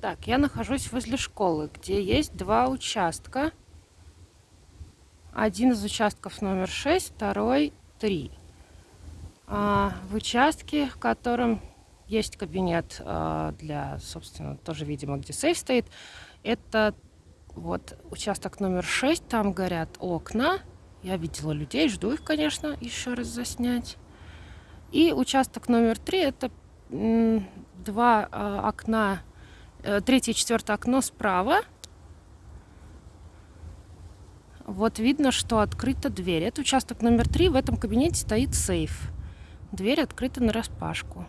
Так, я нахожусь возле школы, где есть два участка. Один из участков номер 6, второй 3. А, в участке, в котором есть кабинет а, для, собственно, тоже, видимо, где сейф стоит, это вот участок номер 6, там горят окна. Я видела людей, жду их, конечно, еще раз заснять. И участок номер 3, это два а, окна третье и четвертое окно справа. Вот видно, что открыта дверь. Это участок номер три. В этом кабинете стоит сейф. Дверь открыта на распашку.